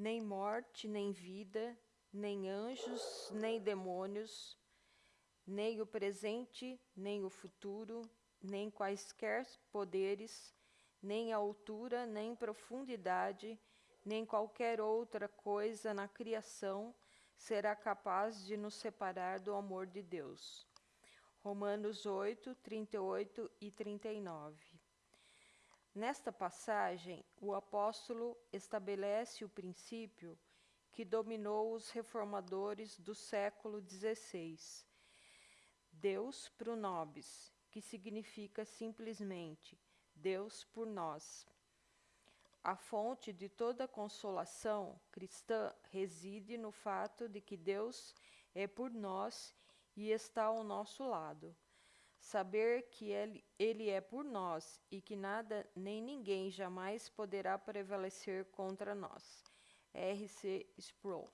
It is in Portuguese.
nem morte, nem vida, nem anjos, nem demônios, nem o presente, nem o futuro, nem quaisquer poderes, nem altura, nem profundidade, nem qualquer outra coisa na criação será capaz de nos separar do amor de Deus. Romanos 8, 38 e 39. Nesta passagem, o apóstolo estabelece o princípio que dominou os reformadores do século XVI. Deus pro nobis, que significa simplesmente Deus por nós. A fonte de toda consolação cristã reside no fato de que Deus é por nós e está ao nosso lado. Saber que ele, ele é por nós e que nada nem ninguém jamais poderá prevalecer contra nós. R.C. Sproul